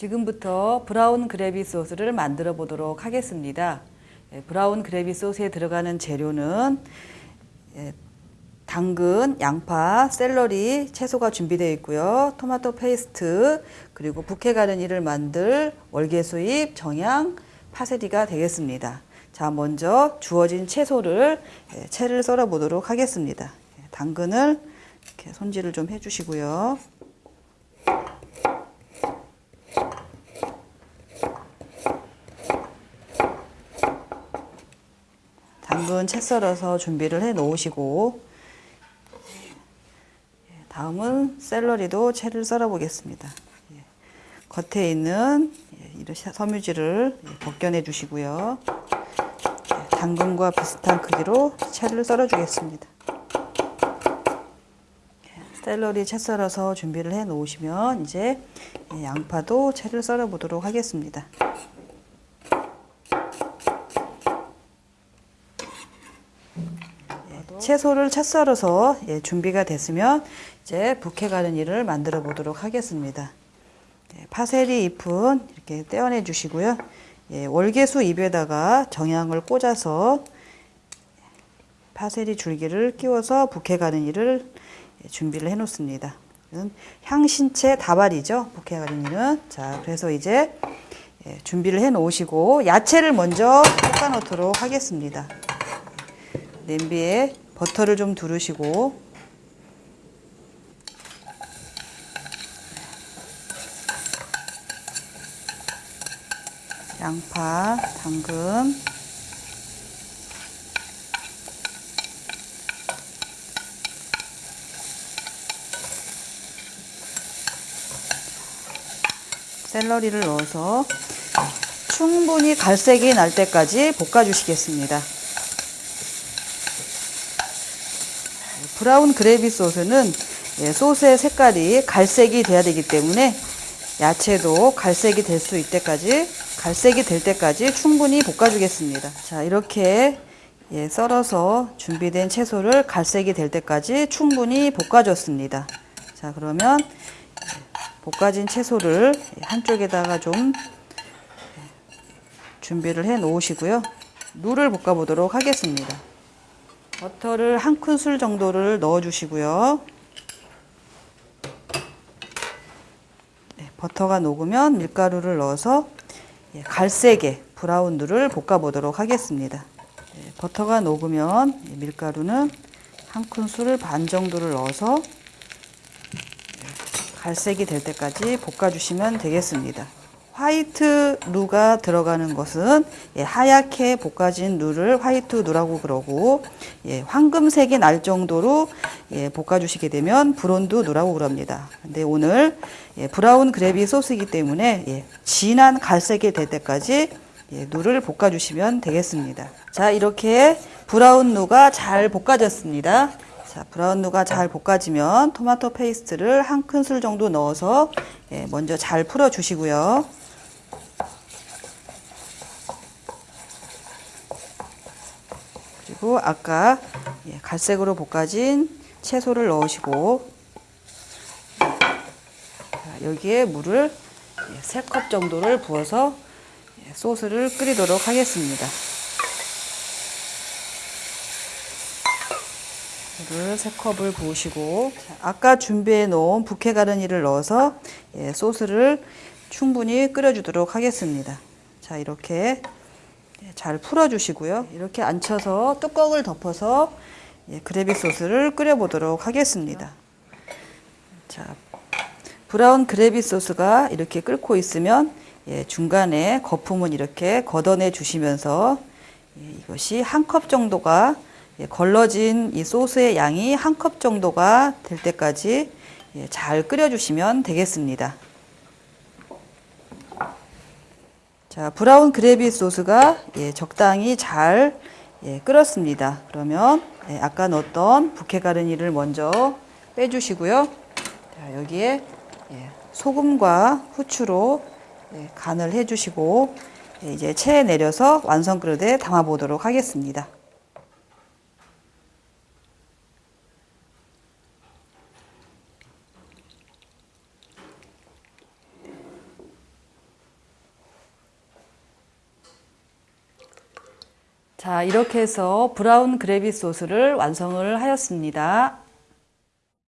지금부터 brown gravy 소스를 만들어 보도록 하겠습니다. 예, brown gravy 소스에 들어가는 재료는 예, 당근, 양파, 샐러리, 채소가 준비되어 있고요. 토마토 페이스트, 그리고 bouquet garni를 만들 월계수잎, 정향, 파세리가 되겠습니다. 자, 먼저 주어진 채소를 예, 채를 썰어 보도록 하겠습니다. 예, 당근을 이렇게 손질을 좀 해주시고요. 당근 채 썰어서 준비를 해 놓으시고 예, 다음은 샐러리도 채를 썰어 보겠습니다. 예, 겉에 있는 예, 이런 섬유질을 벗겨내 주시고요. 당근과 비슷한 크기로 채를 썰어 주겠습니다. 샐러리 채 썰어서 준비를 해 놓으시면 이제 양파도 채를 썰어 보도록 하겠습니다. 채소를 채 썰어서 예, 준비가 됐으면 이제 부케 가르니를 만들어 보도록 하겠습니다. 예, 파세리 잎은 이렇게 떼어내 주시고요. 예, 월계수 잎에다가 정향을 꽂아서 파세리 줄기를 끼워서 부케 가르니를 예, 준비를 해 놓습니다. 향신채 다발이죠. 부케 가르니는. 자, 그래서 이제 예, 준비를 해 놓으시고 야채를 먼저 볶아 놓도록 하겠습니다. 냄비에 버터를 좀 두르시고 양파, 당근 샐러리를 넣어서 충분히 갈색이 날 때까지 볶아 주시겠습니다. brown gravy 소스는 예, 소스의 색깔이 갈색이 돼야 되기 때문에 야채도 갈색이 될 수 있때까지 갈색이 될 때까지 충분히 볶아주겠습니다. 자 이렇게 예, 썰어서 준비된 채소를 갈색이 될 때까지 충분히 볶아줬습니다. 자 그러면 예, 볶아진 채소를 한쪽에다가 좀 준비를 해 놓으시고요. 물을 볶아 보도록 하겠습니다. 버터를 한 큰술 정도를 넣어 주시고요. 네, 버터가 녹으면 밀가루를 넣어서 예, 갈색의 브라운들을 볶아 보도록 하겠습니다. 네, 버터가 녹으면 밀가루는 한 큰술 반 정도를 넣어서 예, 갈색이 될 때까지 볶아 주시면 되겠습니다. 화이트 루가 들어가는 것은 예, 하얗게 볶아진 루를 화이트 루라고 그러고 예, 황금색이 날 정도로 예, 볶아주시게 되면 blond 루라고 그럽니다. 근데 오늘 예, brown gravy 소스이기 때문에 예, 진한 갈색이 될 때까지 예, 루를 볶아주시면 되겠습니다. 자 이렇게 brown 루가 잘 볶아졌습니다. 자, brown 루가 잘 볶아지면 토마토 페이스트를 한 큰술 정도 넣어서 예, 먼저 잘 풀어 주시고요. 그리고 아까 예, 갈색으로 볶아진 채소를 넣으시고 여기에 물을 3컵 예, 정도를 부어서 예, 소스를 끓이도록 하겠습니다. 물을 3컵을 부으시고 아까 준비해 놓은 부케 가르니를 넣어서 소스를 충분히 끓여주도록 하겠습니다. 자 이렇게 예, 잘 풀어주시고요. 이렇게 앉혀서 뚜껑을 덮어서 예, 그래비 소스를 끓여보도록 하겠습니다. 자, 브라운 그래비 소스가 이렇게 끓고 있으면 예, 중간에 거품은 이렇게 걷어내 주시면서 이것이 한 컵 정도가 걸러진 이 소스의 양이 한 컵 정도가 될 때까지 잘 끓여주시면 되겠습니다. 자, 브라운 그래비 소스가 예, 적당히 잘 예, 끓었습니다. 그러면 예, 아까 넣었던 부케 가르니를 먼저 빼주시고요. 자, 여기에 예, 소금과 후추로 예, 간을 해주시고 예, 이제 체에 내려서 완성 그릇에 담아 보도록 하겠습니다. 자, 이렇게 해서 브라운 그래비 소스를 완성을 하였습니다.